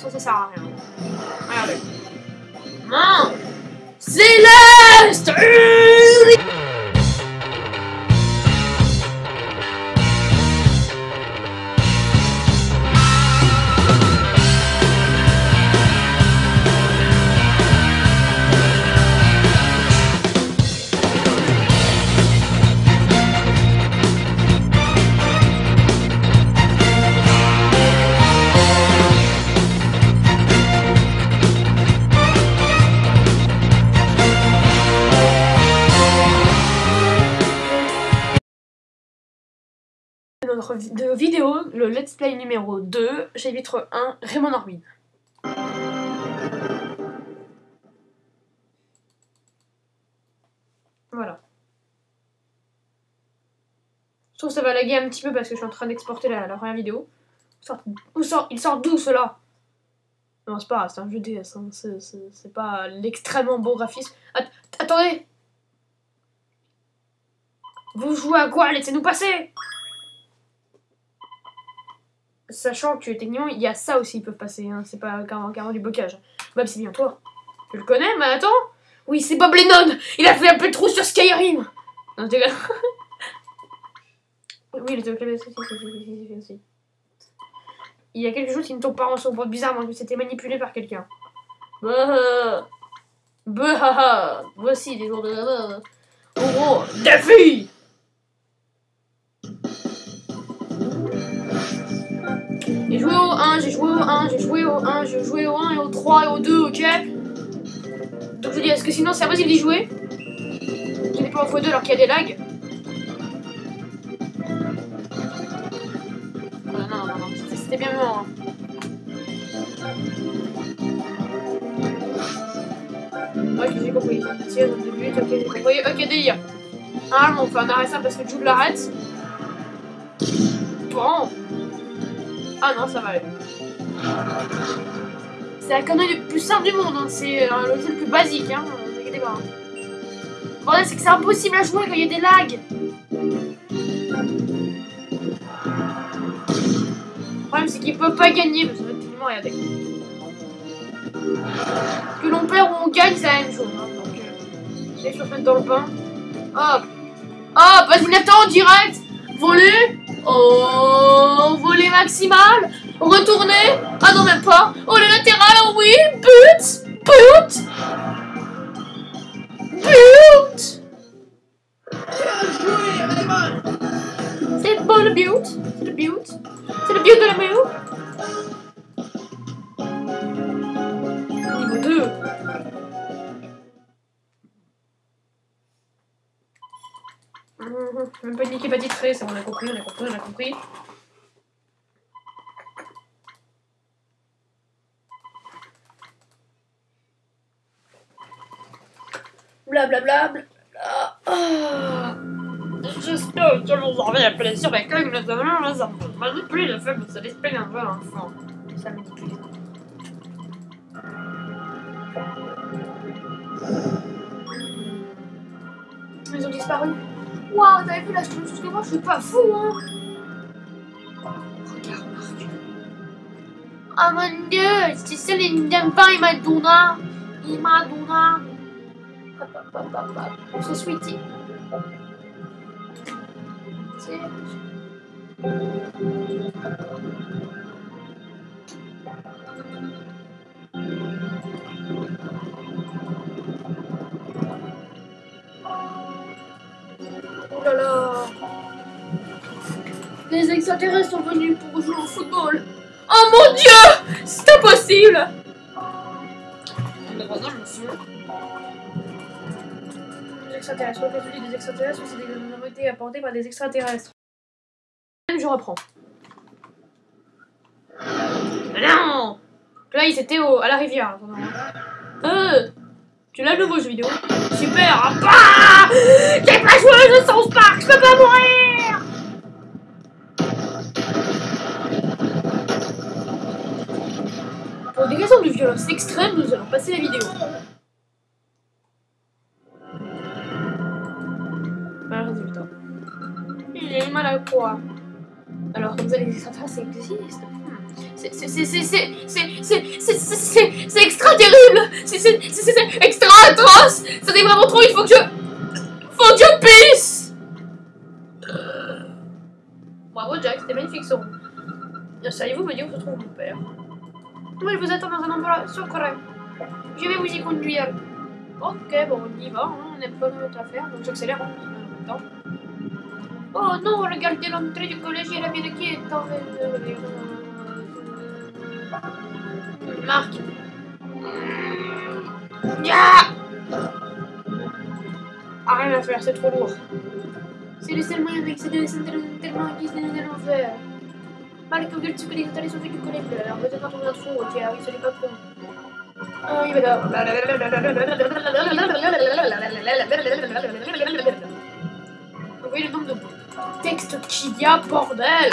ça, ça sert à rien. Regardez. Non Céleste de vidéo, le let's play numéro 2, chapitre 1, Raymond Orbin. Voilà. Je trouve que ça va laguer un petit peu parce que je suis en train d'exporter la, la première vidéo. Sort- il sort d'où cela? Non, c'est pas c'est un jeu DS, hein, c'est- pas l'extrêmement beau graphisme. At- attendez Vous jouez à quoi? Laissez-nous passer Sachant que techniquement, il y a ça aussi, ils peuvent passer, hein. c'est pas carrément, carrément du blocage. Bob, c'est bien toi. Tu le connais, mais attends Oui, c'est Bob Lennon Il a fait un peu de trou sur Skyrim Non, je déconne. Oui, il était au clavier aussi, si, si, si, si, si, si. Il y a quelque chose qui ne tombe pas en son boîte bizarrement que c'était manipulé par quelqu'un. Bah, bah, voici des jours de... Oh, oh, défi J'ai joué au 1, j'ai joué au 1, j'ai joué au 1, j'ai joué au 1 et au 3 et au 2, ok Donc je dis, est-ce que sinon c'est impossible d'y jouer Je n'ai pas en x2 alors qu'il y a des lags non, non, non, c'était- bien mort. hein. Ok, j'ai compris. Tiens, au début, ok, j'ai compris. Ok, délire. Normalement, on fait un arrêt simple parce que Jude l'arrête. Bon. Ah non, ça va aller. C'est la connerie le plus simple du monde, hein. c'est euh, le jeu le plus basique, hein. Ne pas. hein. Le problème, c'est que c'est impossible à jouer quand il y a des lags. Le problème, c'est qu'ils peuvent pas gagner, parce que techniquement, regardez. Que l'on perd ou on gagne, c'est la même chose. Hein. Donc, euh, je vais dans le pain. Hop. Hop, vas-y, Nathan, en direct. Voler. Oh, voler maximal. Retourner. Ah non, même pas. Oh, le latéral, oh oui. But. But. But. C'est pas le but. C'est le but. C'est le but de la maison. Niveau 2. Même pas une équipe à titrer, ça on a compris, on a compris, on a compris. Blablabla. Bla, bla. Ah. J'espère que vous en avez un plaisir avec eux, mais ça me manipule le que ça l'esprit un peu l'enfant. Ça manipule. Ils ont disparu. Waouh, t'avais vu la chose que moi, je suis pas fou, hein. Regarde, Marc. Oh mon dieu, c'est ça les pas, il m'a donné. Il m'a donné. Hop, hop, hop, hop, hop. C'est sweetie. C'est... Les extraterrestres sont venus pour jouer au football. Oh mon dieu! C'est impossible! Les extraterrestres, quoi que tu dis des extraterrestres, c'est des minorités apportées par des extraterrestres. Je reprends. Non! Là, ils étaient au, à la rivière. Euh Tu l'as le nouveau jeu vidéo? Super! Ah bah! J'ai pas joué au jeu South Park Je peux pas mourir Pour des raisons de violence extrême, nous allons passer la vidéo. Pas résultat. Il est mal à quoi Alors, comme ça, les extraterrestres, ça existe. C'est extra terrible C'est extra atroce C'était vraiment trop, il faut que je... Faut que je pisse Bravo Jack, c'était magnifique son. Seriez-vous me dire où se trouve mon père oui, vous attend dans un endroit secret. Je vais vous y conduire. Ok, bon, on y va, hein, on n'a pas d'autre à faire, donc j'accélère en même temps. Oh non, regardez l'entrée du collège et la ville qui est en... Marc. Ya Ah, rien à faire, c'est trop lourd. C'est le seul moyen d'accéder centre tellement de l'enfer. Mal Google, tu connais les tu connais pleure. Mais c'est pas ton intro, ok, ah oui, c'est pas con. Ah oui. Vous voyez le nombre de textes qu'il y a, bordel!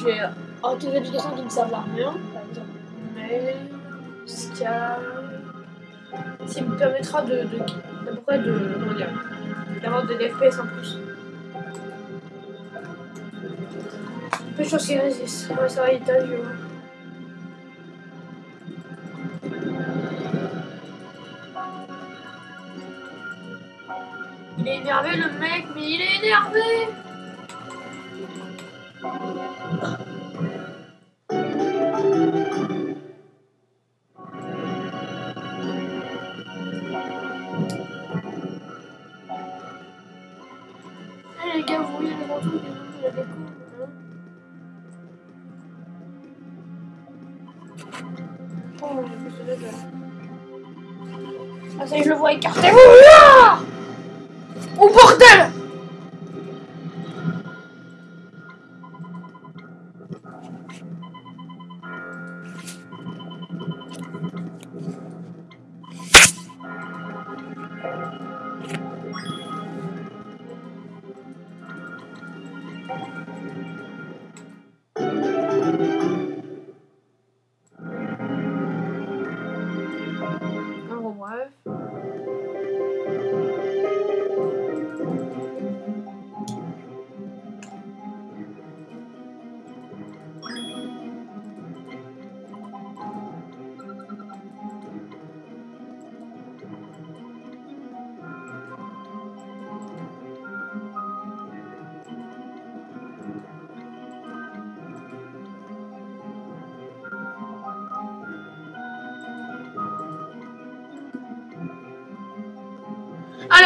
J'ai oh, des applications qui ne servent rien, par exemple Mail, Skype, qui me permettra de, de, de, de, d'avoir des FPS en plus. Peu de choses qui résistent. Ça va, vu. ouais. Il est énervé le mec, mais il est énervé les gars, vous voyez les de la hein. Oh, plus. Ah ça y je le vois, écartez-vous. Là Oh bordel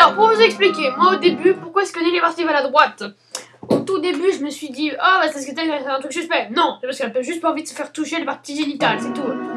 Alors, pour vous expliquer, moi au début, pourquoi est-ce que Nelly est partie vers la droite? Au tout début, je me suis dit, ah, bah, c'est parce que fait un truc suspect. Non, c'est parce qu'elle a juste pas envie de se faire toucher les parties génitales, c'est tout.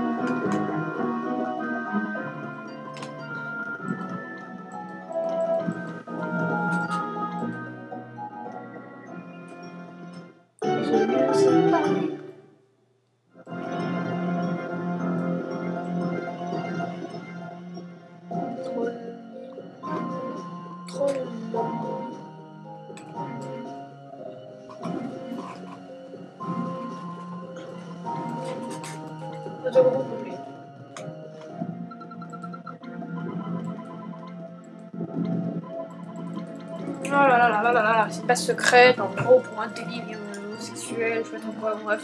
c'est pas secret, en gros, pour un délire homosexuel, je sais pas quoi, bref.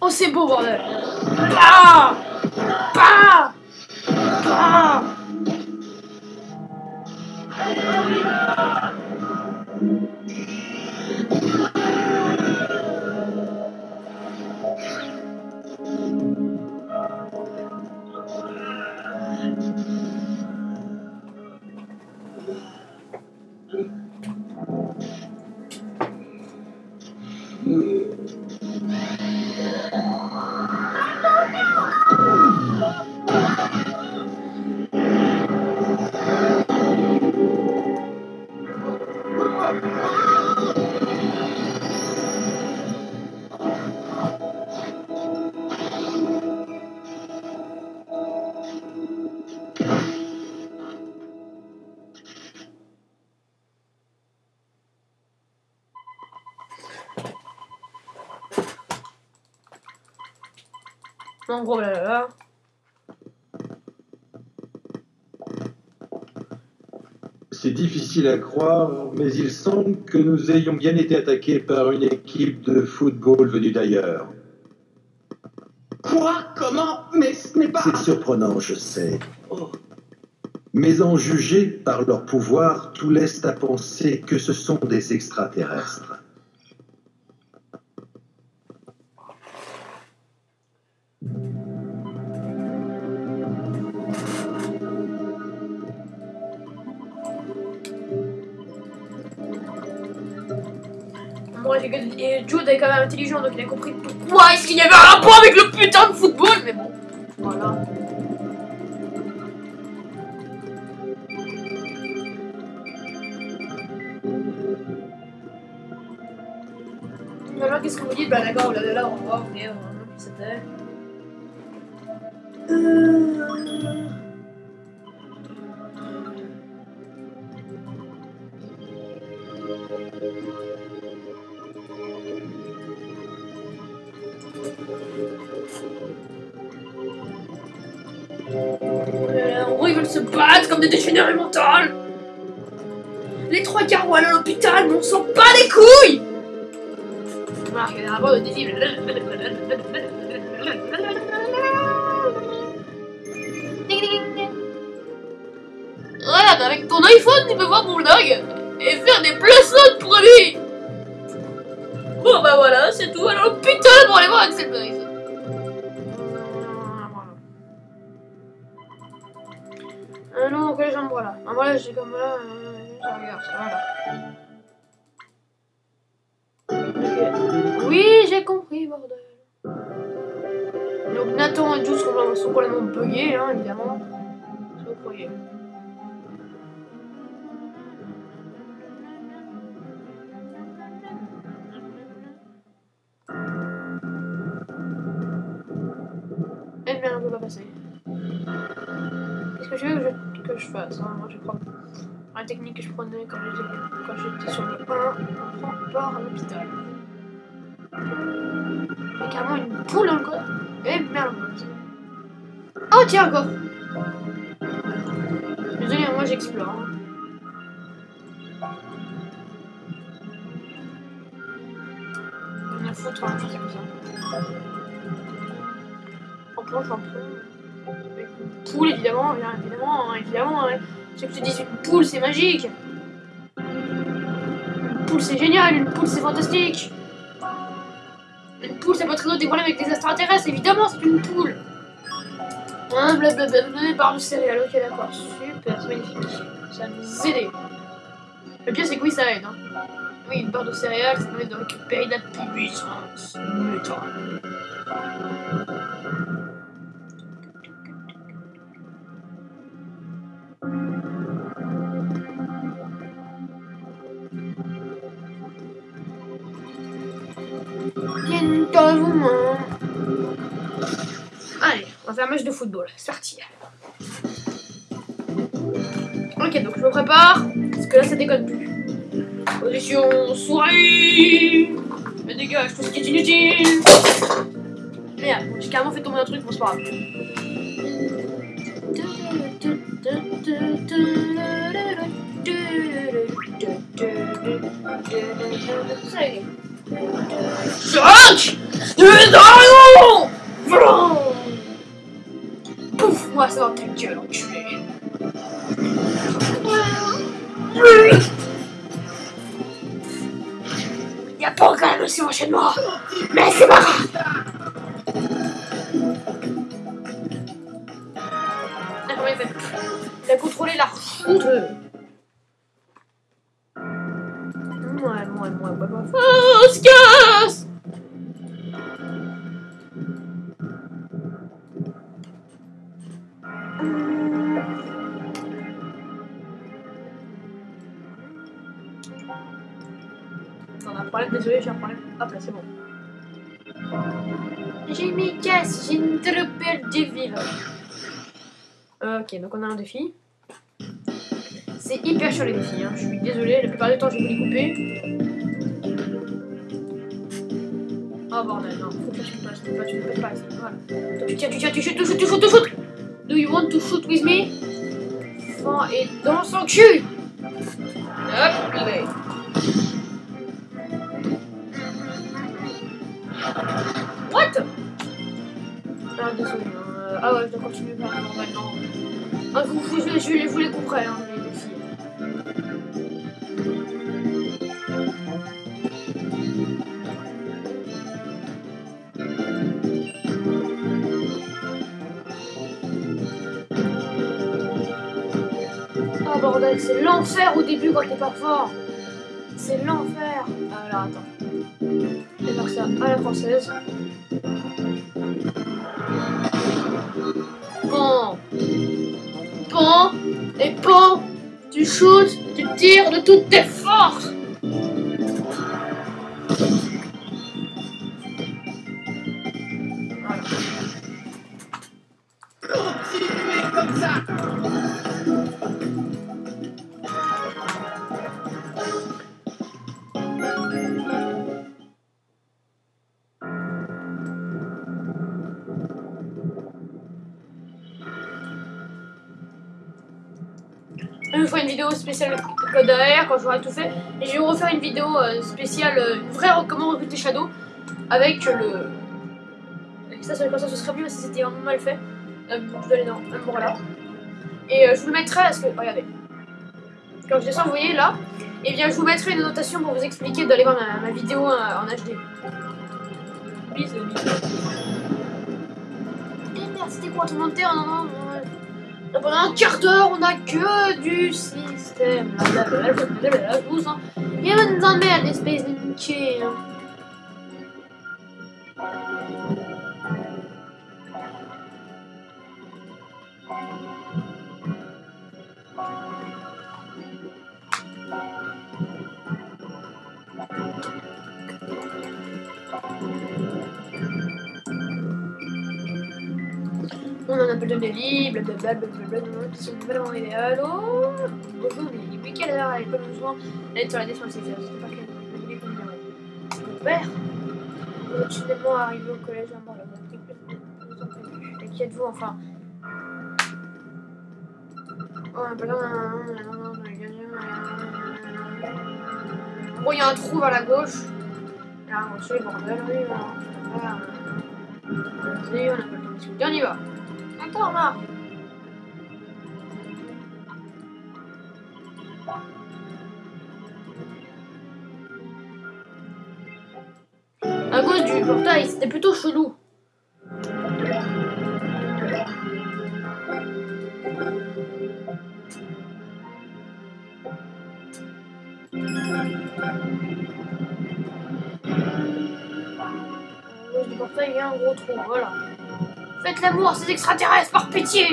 Oh, c'est beau, bordel! Ah! Hallelujah. En gros, là, là, là. C'est difficile à croire, mais il semble que nous ayons bien été attaqués par une équipe de football venue d'ailleurs. Quoi? Comment? Mais ce n'est pas... C'est surprenant, je sais. Oh. Mais en juger par leur pouvoir, tout laisse à penser que ce sont des extraterrestres. Que- et Jude est quand même intelligent, donc il a compris pourquoi est-ce qu'il y avait un rapport avec le putain de football, mais bon. Voilà. Alors, qu'est-ce que vous dites? Bah d'accord, là, là, là, on va voir, ok, on va voir qui c'était. En gros, ils veulent se battre comme des dégénérés mentaux. Les trois quarts à l'hôpital, mais on s'en bat les couilles Voilà, il y a un rapport de désir. Regarde, avec ton iPhone, tu peux voir mon log et faire des placements de produits. Bon, bah voilà, c'est tout. Alors, putain, pour aller voir Axel Paris. Euh, non, que les jambes, voilà. Ah, voilà, j'ai comme là. Euh, ça regarde, voilà. Ok. Oui, j'ai compris, bordel. Donc Nathan et Jules sont, complètement buggés, hein, évidemment. Passer. Qu'est-ce que je veux que je, que je fasse hein? Moi, je prends la technique que je prenais quand j'étais sur le 1, on prend part à l'hôpital. A carrément une poule encore. Eh merde. Oh tiens encore. Désolé, moi j'explore. hein. On a foutre, je sais comme ça. Avec une poule, évidemment, bien évidemment, hein, évidemment. hein. C'est que te dis, une poule, c'est magique. Une poule, c'est génial. Une poule, c'est fantastique. Une poule, ça peut résoudre des problèmes avec des extraterrestres. Évidemment, c'est une poule. Hein, blablabla, barre de céréales. Ok, d'accord. Super, c'est magnifique. Ça va nous aider. Le pire, c'est que oui, ça aide. Hein. Oui, une barre de céréales, ça permet de récupérer de la puissance. Allez, on va faire un match de football. C'est parti. Ok, donc je me prépare. Parce que là, ça déconne plus. Position souris. Mais dégage tout ce qui est inutile. Merde, j'ai carrément fait tomber un truc, bon, c'est pas grave. Ça y est. Such! There is Donc on a un défi. C'est hyper chiant les défis, hein. je suis désolé, la plupart du temps je vais vous les couper. Oh bordel, non, faut que tu me passes, tu passes, tu passes pas, voilà. Tu tiens, tu tiens, tu shoots, tu shoots, tu shoots, tu Do you want to shoot with me? Fin et dans son cul Hop là What? Ah désolé, euh, ah ouais, je dois continuer par non. Ah, vous, je, je, vous les couperai, hein, les défis. Oh bordel, c'est l'enfer au début quand t'es pas fort. C'est l'enfer. Ah, Alors attends. Je vais faire ça à la française. Et bon. Tu shootes, tu tires de toutes tes forces. Spéciale code quand j'aurai tout fait. Et je vais vous refaire une vidéo euh, spéciale, euh, une vraie comment recruter Shadow avec le. ça, ça, ça, ce serait mieux si c'était vraiment mal fait. Euh, dois aller dans un là. Et euh, je vous le mettrai parce que. Regardez. Quand je descends, vous voyez là. Et bien, je vous mettrai une notation pour vous expliquer d'aller voir ma, vidéo en HD. Bisous, bisous. Et merde, c'était quoi ton commentaire? Non, non, non. Et Pendant un quart d'heure, on a que du système. Blablabla, hein. Et on nous emmerde, espèce de niqué. Hein. On en a peu de délit, blablabla, blablabla, qui sont vraiment idéales. Oh, bonjour, mais depuis quelle heure l'école nous jouons Elle est sur la défensive, c'était pas quel délit qu'on dirait. Mon père Vous soudainement arrivé au collège à mort, vous. Et qui êtes-vous enfin Oh, pas le temps. Bon, il y a un trou vers la gauche. Là, oui, le. Attends, Marc. À cause du portail, c'était plutôt chelou. À cause du portail, il y a un gros trou, voilà. Faites l'amour à ces extraterrestres, par pitié.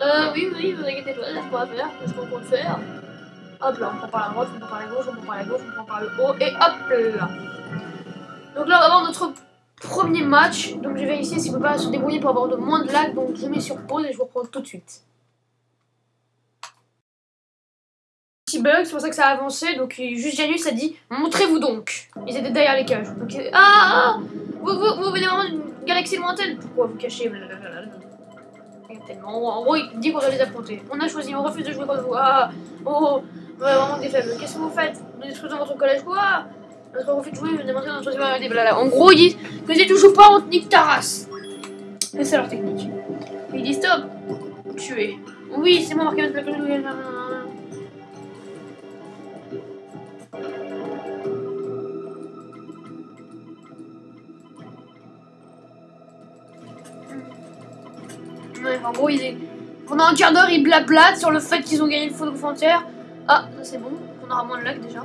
Euh, oui, oui, vous inquiétez pas, quoi à faire, qu'est-ce qu'on compte faire. Hop là, on prend par la droite, on prend par la gauche, on prend par la gauche, on prend par le haut, et hop là. Donc là, on va avoir notre premier match, donc je vais essayer s'il ne peut pas se débrouiller pour avoir de moins de lag, donc je mets sur pause et je vous reprends tout de suite. C'est pour ça que ça a avancé, donc juste Janus a dit « Montrez-vous donc !» Ils étaient derrière les cages. Donc, ah, ah vous, vous, vous venez vraiment d'une galaxie lointaine Pourquoi vous cachez. Tellement. En gros, il dit qu'on doit les affronter. On a choisi, on refuse de jouer contre vous. Ah, oh, ouais, vraiment des faibles. Qu'est-ce que vous faites? Vous détruisez votre collège quoi? Parce refuse de jouer, vous notre. En gros, ils disent que si tu joues pas, on te nique c'est leur technique. Ils disent stop, tuer. Oui, c'est moi, marqué notre en gros, ils... pendant un quart d'heure, ils blablatent sur le fait qu'ils ont gagné le faux de frontière. Ah, c'est bon, on aura moins de lag déjà.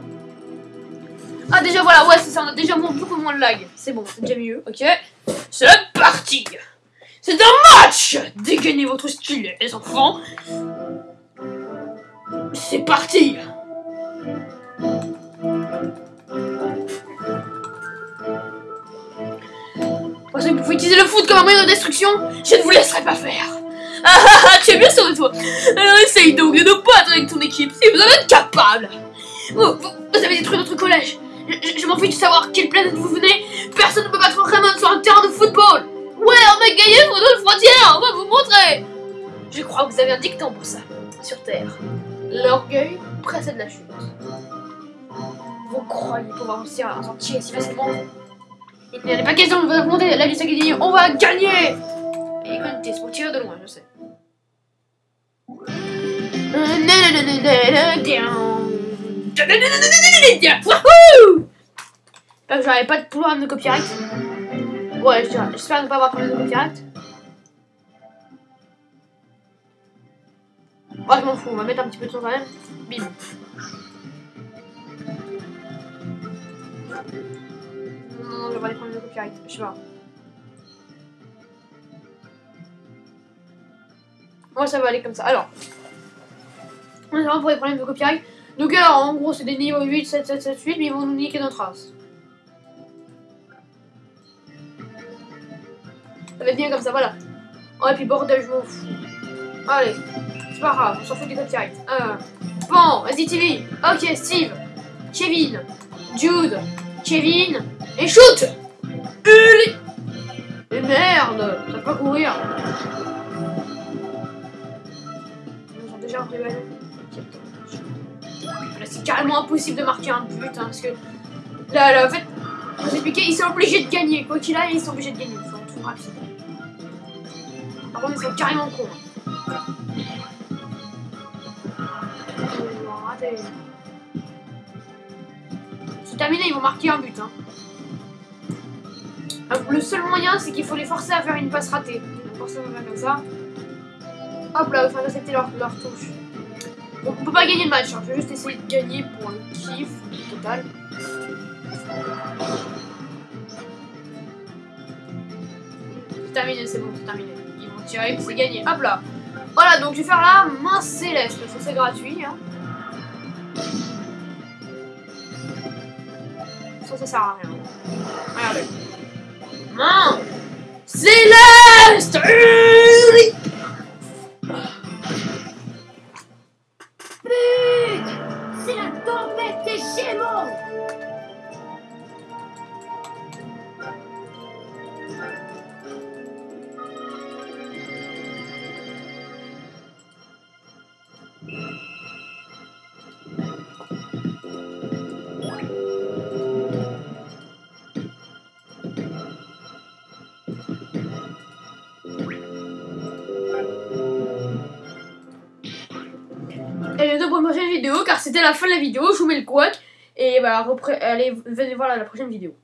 Ah, déjà, voilà, ouais, c'est ça, on a déjà beaucoup moins de lag. C'est bon, c'est déjà mieux, ok. C'est parti C'est un match Dégainez votre stylet, les enfants C'est parti Parce que vous pouvez utiliser le foot comme un moyen de destruction, je ne vous laisserai pas faire. Ah tu es bien sûr de toi. Alors essaye donc de nous battre avec ton équipe si vous en êtes capable. Vous, vous, vous avez détruit notre collège. Je, m'en fiche de savoir quelle planète vous venez. Personne ne peut battre Raymond sur un terrain de football. Ouais, on a gagné pour notre frontière, on va vous montrer. Je crois que vous avez un dicton pour ça, sur Terre. L'orgueil précède la chute. Vous croyez pouvoir réussir à en sortir si facilement Il n'y a pas question de vous affronter, la vie c'est gagné, on va gagner Et écoutez, tirer de loin, je sais. Wouhou pas de problème de copyright. Ouais, je j'espère ne pas avoir de problème de copyright. Ouais, je m'en fous, on va mettre un petit peu de son quand même. Bim. Non, non, j'ai pas des problèmes de copyright, je sais pas. Moi, ça va aller comme ça. Alors, on est vraiment pour les problèmes de copyright. Donc, alors, en gros, c'est des niveaux 8, 7, 7, 7, 8, mais ils vont nous niquer notre race. Ça va être bien comme ça, voilà. Oh, et puis bordel, je m'en fous. Allez, c'est pas grave, on s'en fout des copyrights. Euh, bon, vas-y, TV. Ok, Steve, Kevin, Jude, Kevin, et shoot Et merde, ça peut pas courir. C'est carrément impossible de marquer un but, hein, parce que là, là, en fait, vous ils sont obligés de gagner. Quoi qu'il aille, ils sont obligés de gagner. Ils sont trop rapides. Par contre, ils sont carrément cons. hein. C'est terminé, ils vont marquer un but. Hein. Euh, Le seul moyen, c'est qu'il faut les forcer à faire une passe ratée. Donc, Forcer à faire comme ça. Hop là, il faut accepter leur, leur touche. Bon, on peut pas gagner le match, hein. je vais juste essayer de gagner pour le kiff total. C'est terminé, c'est bon, c'est terminé. Ils vont tirer, c'est gagné. Hop là. Voilà, donc je vais faire la main céleste, parce que c'est gratuit. Hein. Ça, ça sert à rien. Regardez. Main céleste la tempête des Gémeaux car c'était la fin de la vidéo. Je vous mets le couac. Et bah, allez, venez voir la prochaine vidéo.